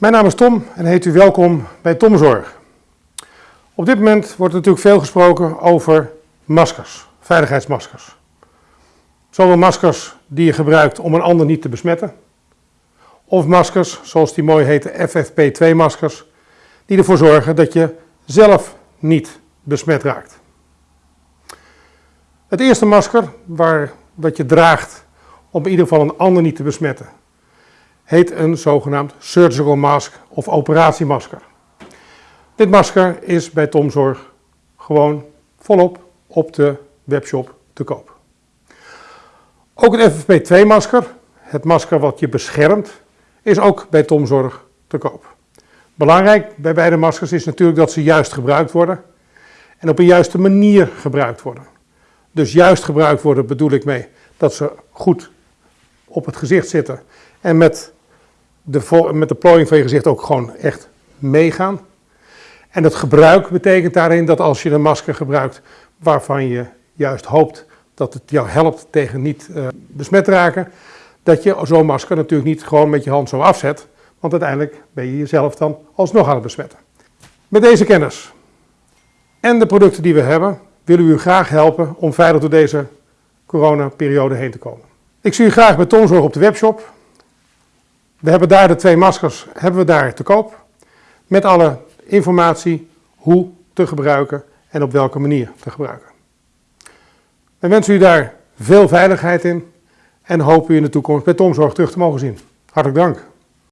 Mijn naam is Tom en heet u welkom bij Tomzorg. Op dit moment wordt natuurlijk veel gesproken over maskers, veiligheidsmaskers. Zowel maskers die je gebruikt om een ander niet te besmetten, of maskers, zoals die mooi heten FFP2-maskers, die ervoor zorgen dat je zelf niet besmet raakt. Het eerste masker, waar, wat je draagt om in ieder geval een ander niet te besmetten, heet een zogenaamd surgical mask of operatiemasker. Dit masker is bij Tomzorg gewoon volop op de webshop te koop. Ook het FFP2-masker, het masker wat je beschermt, is ook bij Tomzorg te koop. Belangrijk bij beide maskers is natuurlijk dat ze juist gebruikt worden en op een juiste manier gebruikt worden. Dus juist gebruikt worden bedoel ik mee dat ze goed op het gezicht zitten en met de, met de plooiing van je gezicht ook gewoon echt meegaan. En het gebruik betekent daarin dat als je een masker gebruikt waarvan je juist hoopt dat het jou helpt tegen niet uh, besmet raken, dat je zo'n masker natuurlijk niet gewoon met je hand zo afzet, want uiteindelijk ben je jezelf dan alsnog aan het besmetten. Met deze kennis en de producten die we hebben, willen we u graag helpen om veilig door deze coronaperiode heen te komen. Ik zie u graag bij Tomzorg op de webshop. We hebben daar de twee maskers hebben we daar te koop. Met alle informatie hoe te gebruiken en op welke manier te gebruiken. We wensen u daar veel veiligheid in en hopen u in de toekomst bij Tomzorg terug te mogen zien. Hartelijk dank.